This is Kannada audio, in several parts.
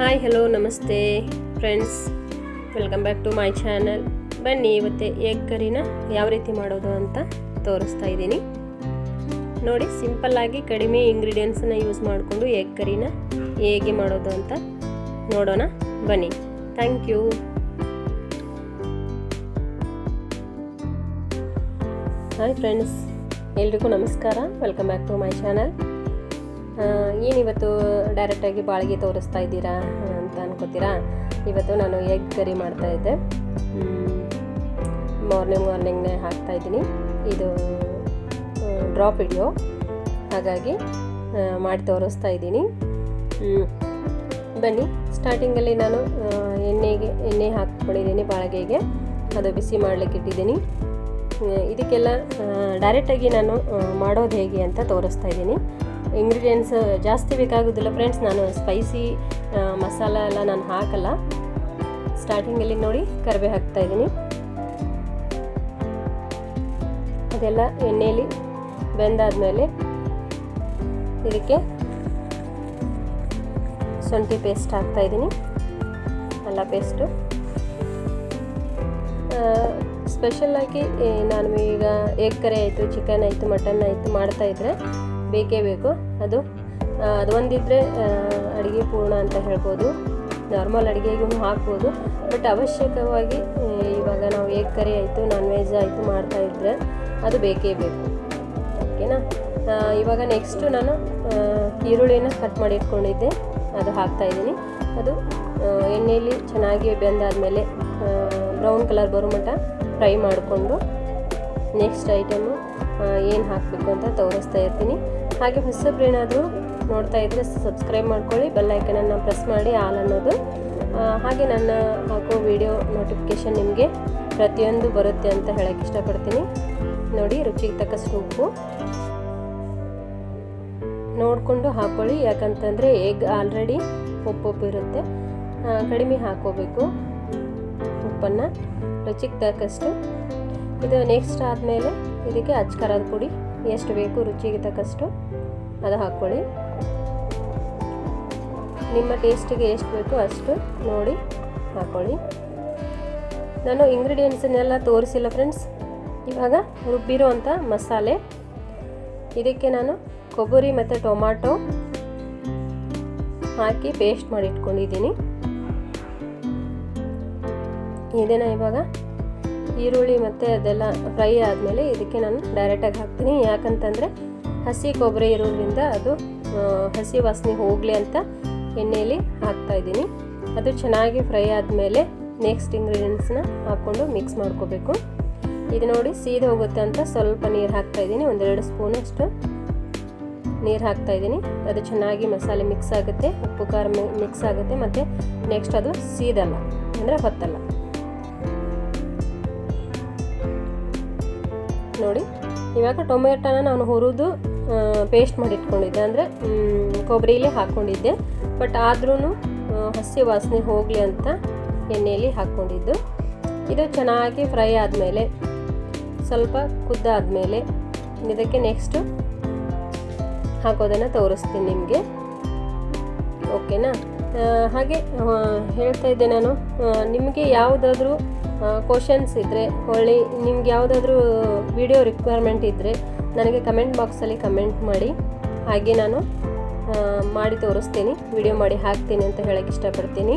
ಹಾಯ್ ಹಲೋ ನಮಸ್ತೆ friends welcome back to my channel ಬನ್ನಿ, ಇವತ್ತೆ ಎಗ್ ಕರಿನ ಯಾವ ರೀತಿ ಮಾಡೋದು ಅಂತ ತೋರಿಸ್ತಾ ಇದ್ದೀನಿ. ನೋಡಿ ಸಿಂಪಲ್ಲಾಗಿ ಕಡಿಮೆ ಇಂಗ್ರೀಡಿಯೆಂಟ್ಸನ್ನು ಯೂಸ್ ಮಾಡಿಕೊಂಡು ಎಗ್ ಕರಿನ ಹೇಗೆ ಮಾಡೋದು ಅಂತ ನೋಡೋಣ. ಬನ್ನಿ. ಥ್ಯಾಂಕ್ ಯು ಹಾಯ್ ಫ್ರೆಂಡ್ಸ್ ಎಲ್ರಿಗೂ ನಮಸ್ಕಾರ. Welcome back to my channel ಏನಿವತ್ತು ಡೈರೆಕ್ಟಾಗಿ ಬಾಳಿಗೆ ತೋರಿಸ್ತಾ ಇದ್ದೀರಾ ಅಂತ ಅನ್ಕೋತೀರಾ? ಇವತ್ತು ನಾನು ಎಗ್ ಕರಿ ಮಾಡ್ತಾ ಇದ್ದೆ. ಮಾರ್ನಿಂಗ್ ಮಾರ್ನಿಂಗ್ನೇ ಹಾಕ್ತಾಯಿದ್ದೀನಿ ಇದು ಡ್ರಾಪ್ ವಿಡಿಯೋ ಹಾಗಾಗಿ ಮಾಡಿ ತೋರಿಸ್ತಾ ಇದ್ದೀನಿ. ಬನ್ನಿ. ಸ್ಟಾರ್ಟಿಂಗಲ್ಲಿ ನಾನು ಎಣ್ಣೆಗೆ, ಎಣ್ಣೆ ಹಾಕ್ಕೊಂಡಿದ್ದೀನಿ ಬಾಳಿಗೆಗೆ. ಅದು ಬಿಸಿ ಮಾಡಲಿಕ್ಕೆ ಇಟ್ಟಿದ್ದೀನಿ. ಇದಕ್ಕೆಲ್ಲ ಡೈರೆಕ್ಟಾಗಿ ನಾನು ಮಾಡೋದು ಹೇಗೆ ಅಂತ ತೋರಿಸ್ತಾ ಇದ್ದೀನಿ. ಇಂಗ್ರೀಡಿಯೆಂಟ್ಸ್ ಜಾಸ್ತಿ ಬೇಕಾಗೋದಿಲ್ಲ ಫ್ರೆಂಡ್ಸ್ ನಾನು ಸ್ಪೈಸಿ ಮಸಾಲ ಎಲ್ಲ ನಾನು ಹಾಕಲ್ಲ. ಸ್ಟಾರ್ಟಿಂಗಲ್ಲಿ ನೋಡಿ ಕರಿಬೇ ಹಾಕ್ತಾ ಇದ್ದೀನಿ. ಅದೆಲ್ಲ ಎಣ್ಣೆಯಲ್ಲಿ ಬೆಂದಾದಮೇಲೆ ಇದಕ್ಕೆ ಶುಂಠಿ ಪೇಸ್ಟ್ ಹಾಕ್ತಾ ಇದ್ದೀನಿ. ಅಲ್ಲ ಪೇಸ್ಟು ಸ್ಪೆಷಲ್ಲಾಗಿ ನಾನು ಈಗ ಎಗ್ ಕರಿ ಆಯಿತು ಚಿಕನ್ ಆಯಿತು ಮಟನ್ ಆಯಿತು ಮಾಡ್ತಾಯಿದ್ರೆ ಬೇಕೇ ಬೇಕು ಅದು. ಅದು ಒಂದಿದ್ದರೆ ಅಡುಗೆ ಪೂರ್ಣ ಅಂತ ಹೇಳ್ಬೋದು. ನಾರ್ಮಲ್ ಅಡುಗೆಗೂ ಹಾಕ್ಬೋದು. ಬಟ್ ಅವಶ್ಯಕವಾಗಿ ಇವಾಗ ನಾವು ಏಗ್ ಕರಿ ಆಯಿತು ನಾನ್ ವೆಜ್ ಆಯಿತು ಮಾಡ್ತಾಯಿದ್ರೆ ಅದು ಬೇಕೇ ಬೇಕು. ಓಕೆನಾ? ಇವಾಗ ನೆಕ್ಸ್ಟು ನಾನು ಈರುಳ್ಳಿನ ಕಟ್ ಮಾಡಿ ಇಟ್ಕೊಂಡಿದ್ದೆ. ಅದು ಹಾಕ್ತಾಯಿದ್ದೀನಿ ಅದು ಎಣ್ಣೆಯಲ್ಲಿ ಚೆನ್ನಾಗಿ ಬೆಂದಾದಮೇಲೆ ಬ್ರೌನ್ ಕಲರ್ ಬರೋ ಮಟ್ಟ ಫ್ರೈ ಮಾಡಿಕೊಂಡು ನೆಕ್ಸ್ಟ್ ಐಟಮು ಏನು ಹಾಕಬೇಕು ಅಂತ ತೋರಿಸ್ತಾ ಇರ್ತೀನಿ. ಹಾಗೆ ಹೊಸಬ್ರೇನಾದರೂ ನೋಡ್ತಾ ಇದ್ದರೆ ಸಬ್ಸ್ಕ್ರೈಬ್ ಮಾಡ್ಕೊಳ್ಳಿ ಬೆಲ್ಲೈಕನನ್ನು ಪ್ರೆಸ್ ಮಾಡಿ ಆಲ್ ಅನ್ನೋದು. ಹಾಗೆ ನನ್ನ ಹಾಕೋ ವಿಡಿಯೋ ನೋಟಿಫಿಕೇಷನ್ ನಿಮಗೆ ಪ್ರತಿಯೊಂದು ಬರುತ್ತೆ ಅಂತ ಹೇಳೋಕ್ಕೆ ಇಷ್ಟಪಡ್ತೀನಿ. ನೋಡಿ, ರುಚಿಗೆ ತಕ್ಕಷ್ಟು ಉಪ್ಪು. ನೋಡಿಕೊಂಡು ಹಾಕ್ಕೊಳ್ಳಿ ಯಾಕಂತಂದರೆ ಎಗ್ ಆಲ್ರೆಡಿ ಉಪ್ಪುಪ್ಪು ಇರುತ್ತೆ. ಕಡಿಮೆ ಹಾಕೋಬೇಕು ಉಪ್ಪನ್ನು. ರುಚಿಗೆ ತಕ್ಕಷ್ಟು. ಇದು ನೆಕ್ಸ್ಟ್ ಆದಮೇಲೆ, ಇದಕ್ಕೆ ಅಚ್ಚಕರದ ಪುಡಿ. ಎಷ್ಟು ಬೇಕು, ರುಚಿಗೆ ತಕ್ಕಷ್ಟು ಅದು ಹಾಕ್ಕೊಳ್ಳಿ. ನಿಮ್ಮ ಟೇಸ್ಟಿಗೆ ಎಷ್ಟು ಬೇಕು ಅಷ್ಟು ನೋಡಿ ಹಾಕ್ಕೊಳ್ಳಿ. ನಾನು ಇಂಗ್ರೀಡಿಯೆಂಟ್ಸನ್ನೆಲ್ಲ ತೋರಿಸಿಲ್ಲ ಫ್ರೆಂಡ್ಸ್. ಇವಾಗ ರುಬ್ಬಿರೋ ಅಂಥ ಮಸಾಲೆ. ಇದಕ್ಕೆ ನಾನು ಕೊಬ್ಬರಿ ಮತ್ತು ಟೊಮ್ಯಾಟೊ ಹಾಕಿ ಪೇಸ್ಟ್ ಮಾಡಿ ಇಟ್ಕೊಂಡಿದ್ದೀನಿ. ಇವಾಗ ಈರುಳ್ಳಿ ಮತ್ತು ಅದೆಲ್ಲ ಫ್ರೈ ಆದಮೇಲೆ ಇದಕ್ಕೆ ನಾನು ಡೈರೆಕ್ಟಾಗಿ ಹಾಕ್ತೀನಿ. ಯಾಕಂತಂದರೆ ಹಸಿ ಕೊಬ್ಬರಿ ಇರೋದ್ರಿಂದ ಅದು ಹಸಿ ವಾಸನೆ ಹೋಗಲಿ ಅಂತ ಎಣ್ಣೆಯಲ್ಲಿ ಹಾಕ್ತಾಯಿದ್ದೀನಿ ಅದು ಚೆನ್ನಾಗಿ ಫ್ರೈ ಆದಮೇಲೆ ನೆಕ್ಸ್ಟ್ ಇಂಗ್ರೀಡಿಯೆಂಟ್ಸ್ನ ಹಾಕ್ಕೊಂಡು ಮಿಕ್ಸ್ ಮಾಡ್ಕೋಬೇಕು. ಇದು ನೋಡಿ ಸೀದ ಹೋಗುತ್ತೆ ಅಂತ ಸ್ವಲ್ಪ ನೀರು ಹಾಕ್ತಾಯಿದ್ದೀನಿ ಒಂದೆರಡು ಸ್ಪೂನಷ್ಟು ನೀರು ಹಾಕ್ತಾಯಿದ್ದೀನಿ ಅದು ಚೆನ್ನಾಗಿ ಮಸಾಲೆ ಮಿಕ್ಸ್ ಆಗುತ್ತೆ, ಉಪ್ಪು, ಖಾರ ಮಿಕ್ಸ್ ಆಗುತ್ತೆ, ಮತ್ತು ನೆಕ್ಸ್ಟ್ ಅದು ಸೀದಲ್ಲ, ಅಂದರೆ ಹೊತ್ತಲ್ಲ. ನೋಡಿ. ಇವಾಗ ಟೊಮೆಟೊನ ನಾನು ಹುರಿದು ಪೇಸ್ಟ್ ಮಾಡಿ ಇಟ್ಕೊಂಡಿದ್ದೆ ಅಂದರೆ ಕೊಬ್ಬರಿಲೇ ಹಾಕ್ಕೊಂಡಿದ್ದೆ ಬಟ್ ಆದ್ರೂ ಹಸಿ ವಾಸನೆ ಹೋಗಲಿ ಅಂತ ಎಣ್ಣೆಯಲ್ಲಿ ಹಾಕ್ಕೊಂಡಿದ್ದು ಇದು ಚೆನ್ನಾಗಿ ಫ್ರೈ ಆದಮೇಲೆ, ಸ್ವಲ್ಪ ಕುದ್ದಾದಮೇಲೆ ಇದಕ್ಕೆ ನೆಕ್ಸ್ಟು ಹಾಕೋದನ್ನು ತೋರಿಸ್ತೀನಿ ನಿಮಗೆ. ಓಕೆನಾ ಹಾಗೆ ಹೇಳ್ತಾ ಇದ್ದೆ ನಾನು. ನಿಮಗೆ ಯಾವುದಾದ್ರೂ ಕ್ವಶನ್ಸ್ ಇದ್ದರೆ ಹೊಳ್ಳಿ ನಿಮ್ಗೆ ಯಾವುದಾದ್ರೂ ವಿಡಿಯೋ ರಿಕ್ವೈರ್ಮೆಂಟ್ ಇದ್ದರೆ ನನಗೆ ಕಮೆಂಟ್ ಬಾಕ್ಸಲ್ಲಿ ಕಮೆಂಟ್ ಮಾಡಿ. ಹಾಗೆ ನಾನು ಮಾಡಿ ತೋರಿಸ್ತೀನಿ. ವಿಡಿಯೋ ಮಾಡಿ ಹಾಕ್ತೀನಿ ಅಂತ ಹೇಳೋಕ್ಕೆ ಇಷ್ಟಪಡ್ತೀನಿ.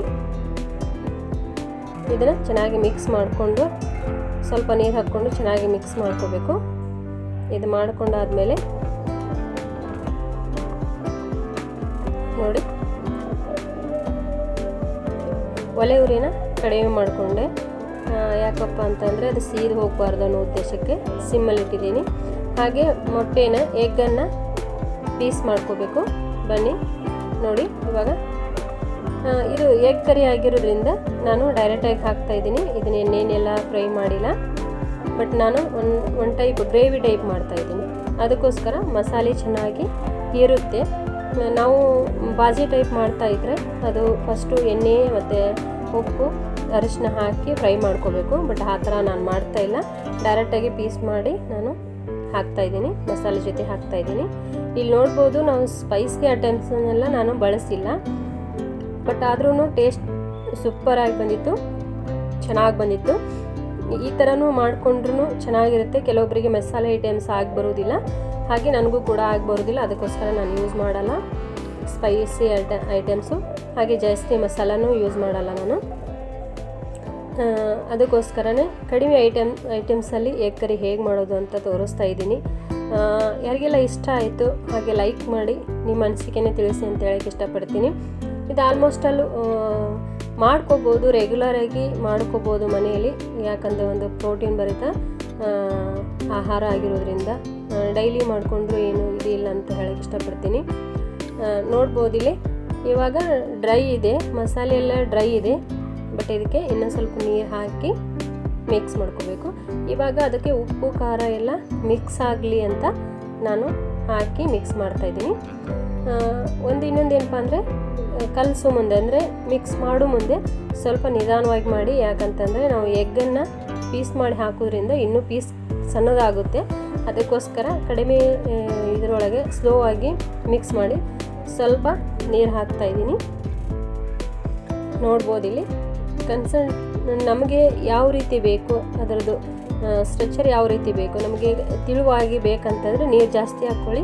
ಇದನ್ನು ಚೆನ್ನಾಗಿ ಮಿಕ್ಸ್ ಮಾಡಿಕೊಂಡು, ಸ್ವಲ್ಪ ನೀರು ಹಾಕ್ಕೊಂಡು ಚೆನ್ನಾಗಿ ಮಿಕ್ಸ್ ಮಾಡ್ಕೋಬೇಕು. ಇದು ಮಾಡಿಕೊಂಡಾದಮೇಲೆ, ನೋಡಿ. ಒಲೆ ಉರಿನ ಕಡಿಮೆ ಮಾಡಿಕೊಂಡೆ. ಯಾಕಪ್ಪ ಅಂತಂದರೆ ಅದು ಸೀದು ಹೋಗಬಾರ್ದು ಅನ್ನೋ ಉದ್ದೇಶಕ್ಕೆ ಸಿಮ್ಮಲ್ಲಿ ಇಟ್ಟಿದ್ದೀನಿ. ಹಾಗೆ ಮೊಟ್ಟೆನ, ಎಗ್ಗನ್ನು ಪೀಸ್ ಮಾಡ್ಕೋಬೇಕು. ಬನ್ನಿ, ನೋಡಿ, ಇವಾಗ ಇದು ಎಗ್ ಕರಿ ಆಗಿರೋದ್ರಿಂದ ನಾನು ಡೈರೆಕ್ಟಾಗಿ ಹಾಕ್ತಾಯಿದ್ದೀನಿ ಇದನ್ನ ಎಣ್ಣೆನೆಲ್ಲ ಫ್ರೈ ಮಾಡಿಲ್ಲ. ಬಟ್ ನಾನು ಒಂದು ಒನ್ ಟೈಪ್ ಗ್ರೇವಿ ಟೈಪ್ ಮಾಡ್ತಾಯಿದ್ದೀನಿ ಅದಕ್ಕೋಸ್ಕರ ಮಸಾಲೆ ಚೆನ್ನಾಗಿ ಇರುತ್ತೆ ನಾವು ಬಾಜಿ ಟೈಪ್ ಮಾಡ್ತಾಯಿದ್ರೆ ಅದು ಫಸ್ಟು ಎಣ್ಣೆ ಮತ್ತು ಉಪ್ಪು ಅರಿಶಿನ ಹಾಕಿ ಫ್ರೈ ಮಾಡ್ಕೋಬೇಕು, ಬಟ್ ಆ ಥರ ನಾನು ಮಾಡ್ತಾ ಇಲ್ಲ. ಡೈರೆಕ್ಟಾಗಿ ಪೀಸ್ ಮಾಡಿ ನಾನು ಹಾಕ್ತಾಯಿದ್ದೀನಿ ಮಸಾಲೆ ಜೊತೆ ಹಾಕ್ತಾಯಿದ್ದೀನಿ ಇಲ್ಲಿ ನೋಡ್ಬೋದು ನಾವು ಸ್ಪೈಸಿ ಐಟಮ್ಸನ್ನೆಲ್ಲ ನಾನು ಬಳಸಿಲ್ಲ. ಬಟ್ ಆದ್ರೂ ಟೇಸ್ಟ್ ಸೂಪರಾಗಿ ಬಂದಿತ್ತು, ಚೆನ್ನಾಗಿ ಬಂದಿತ್ತು. ಈ ಥರನೂ ಮಾಡಿಕೊಂಡ್ರೂ ಚೆನ್ನಾಗಿರುತ್ತೆ. ಕೆಲವೊಬ್ಬರಿಗೆ ಮಸಾಲೆ ಐಟಮ್ಸ್ ಆಗಿ ಬರೋದಿಲ್ಲ. ಹಾಗೆ ನನಗೂ ಕೂಡ ಆಗಿ ಬರೋದಿಲ್ಲ, ಅದಕ್ಕೋಸ್ಕರ ನಾನು ಯೂಸ್ ಮಾಡಲ್ಲ. ಸ್ಪೈಸಿ ಐಟ ಐಟಮ್ಸು ಹಾಗೆ ಜಾಸ್ತಿ ಮಸಾಲನೂ ಯೂಸ್ ಮಾಡಲ್ಲ ನಾನು. ಅದಕ್ಕೋಸ್ಕರನೇ ಕಡಿಮೆ ಐಟಮ್ ಐಟಮ್ಸಲ್ಲಿ ಎಗ್ ಕರಿ ಹೇಗೆ ಮಾಡೋದು ಅಂತ ತೋರಿಸ್ತಾ ಇದ್ದೀನಿ. ಯಾರಿಗೆಲ್ಲ ಇಷ್ಟ ಆಯಿತು ಹಾಗೆ ಲೈಕ್ ಮಾಡಿ, ನಿಮ್ಮ ಅನಿಸಿಕೆನೇ ತಿಳಿಸಿ ಅಂತ ಹೇಳಕ್ಕೆ ಇಷ್ಟಪಡ್ತೀನಿ. ಇದು ಆಲ್ಮೋಸ್ಟ್ ಅಲ್ಲೂ ಮಾಡ್ಕೋಬೋದು ರೆಗ್ಯುಲರಾಗಿ ಮಾಡ್ಕೋಬೋದು ಮನೆಯಲ್ಲಿ, ಯಾಕಂದರೆ ಒಂದು ಪ್ರೋಟೀನ್ ಭರಿತ ಆಹಾರ ಆಗಿರೋದ್ರಿಂದ ಡೈಲಿ ಮಾಡಿಕೊಂಡ್ರೂ ಏನು ಇದಿಲ್ಲ ಅಂತ ಹೇಳಕ್ಕೆ ಇಷ್ಟಪಡ್ತೀನಿ. ನೋಡ್ಬೋದಿಲ್ಲಿ ಇವಾಗ ಡ್ರೈ ಇದೆ, ಮಸಾಲೆ ಎಲ್ಲ ಡ್ರೈ ಇದೆ. ಬಟ್ ಇದಕ್ಕೆ ಇನ್ನೊಂದು ಸ್ವಲ್ಪ ನೀರು ಹಾಕಿ ಮಿಕ್ಸ್ ಮಾಡ್ಕೋಬೇಕು. ಇವಾಗ ಅದಕ್ಕೆ ಉಪ್ಪು, ಖಾರ ಎಲ್ಲ ಮಿಕ್ಸ್ ಆಗಲಿ ಅಂತ ನಾನು ಹಾಕಿ ಮಿಕ್ಸ್ ಮಾಡ್ತಾಯಿದ್ದೀನಿ ಒಂದು ಇನ್ನೊಂದು ಏನಪ್ಪ ಅಂದರೆ, ಕಲಸು ಮುಂದೆ ಅಂದರೆ ಮಿಕ್ಸ್ ಮಾಡೋ ಮುಂದೆ ಸ್ವಲ್ಪ ನಿಧಾನವಾಗಿ ಮಾಡಿ. ಯಾಕಂತಂದರೆ ನಾವು ಎಗ್ಗನ್ನು ಪೀಸ್ ಮಾಡಿ ಹಾಕೋದ್ರಿಂದ ಇನ್ನೂ ಪೀಸ್ ಸಣ್ಣದಾಗುತ್ತೆ. ಅದಕ್ಕೋಸ್ಕರ ಕಡಿಮೆ ಇದರೊಳಗೆ ಸ್ಲೋ ಆಗಿ ಮಿಕ್ಸ್ ಮಾಡಿ ಸ್ವಲ್ಪ ನೀರು ಹಾಕ್ತಾ ಇದ್ದೀನಿ. ನೋಡ್ಬೋದು ಇಲ್ಲಿ ಕನ್ಸನ್ ನಮಗೆ ಯಾವ ರೀತಿ ಬೇಕು, ಅದರದ್ದು ಸ್ಟ್ರೆಚರ್ ಯಾವ ರೀತಿ ಬೇಕು, ನಮಗೆ ತಿಳುವಾಗಿ ಬೇಕಂತಂದರೆ ನೀರು ಜಾಸ್ತಿ ಹಾಕ್ಕೊಳ್ಳಿ.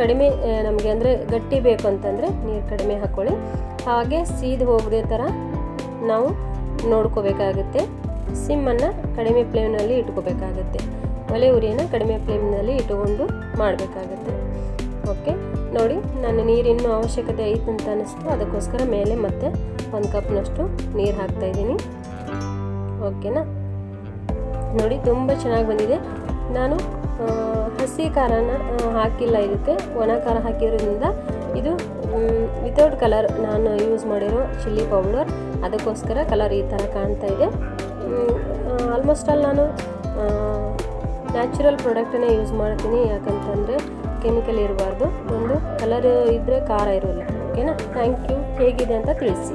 ಕಡಿಮೆ ನಮಗೆ ಅಂದರೆ ಗಟ್ಟಿ ಬೇಕು ಅಂತಂದರೆ ನೀರು ಕಡಿಮೆ ಹಾಕ್ಕೊಳ್ಳಿ. ಹಾಗೆ ಸೀದು ಹೋಗದೆ ಥರ ನಾವು ನೋಡ್ಕೋಬೇಕಾಗುತ್ತೆ. ಸಿಮ್ಮನ್ನು ಕಡಿಮೆ ಫ್ಲೇಮ್ನಲ್ಲಿ ಇಟ್ಕೋಬೇಕಾಗುತ್ತೆ. ಒಲೆ ಉರಿಯನ್ನು ಕಡಿಮೆ ಫ್ಲೇಮ್ನಲ್ಲಿ ಇಟ್ಟುಕೊಂಡು ಮಾಡಬೇಕಾಗುತ್ತೆ. ಓಕೆ ನೋಡಿ ನಾನು ನೀರಿನ ಅವಶ್ಯಕತೆ ಐತೆ ಅಂತ ಅನ್ನಿಸ್ತು ಅದಕ್ಕೋಸ್ಕರ ಮೇಲೆ ಮತ್ತೆ ಒಂದು ಕಪ್ನಷ್ಟು ನೀರು ಹಾಕ್ತಾಯಿದ್ದೀನಿ ಓಕೆನಾ? ನೋಡಿ, ತುಂಬ ಚೆನ್ನಾಗಿ ಬಂದಿದೆ. ನಾನು ಹಸಿ ಖಾರನ ಹಾಕಿಲ್ಲ ಇದಕ್ಕೆ. ಒಣ ಖಾರ ಹಾಕಿರೋದ್ರಿಂದ ಇದು ವಿತೌಟ್ ಕಲರ್ ನಾನು ಯೂಸ್ ಮಾಡಿರೋ ಚಿಲ್ಲಿ ಪೌಡರ್ ಅದಕ್ಕೋಸ್ಕರ ಕಲರ್ ಈ ಥರ ಕಾಣ್ತಾ ಇದೆ. ಆಲ್ಮೋಸ್ಟ್ ಆಲ್ ನಾನು ನ್ಯಾಚುರಲ್ ಪ್ರಾಡಕ್ಟನ್ನೇ ಯೂಸ್ ಮಾಡ್ತೀನಿ. ಯಾಕಂತಂದರೆ ಕೆಮಿಕಲ್ ಇರಬಾರ್ದು. ಒಂದು ಕಲರ್ ಇದ್ದರೆ ಖಾರ ಇರೋಲ್ಲ. ಓಕೆನಾ ಥ್ಯಾಂಕ್ ಯು ಹೇಗಿದೆ ಅಂತ ತಿಳಿಸಿ.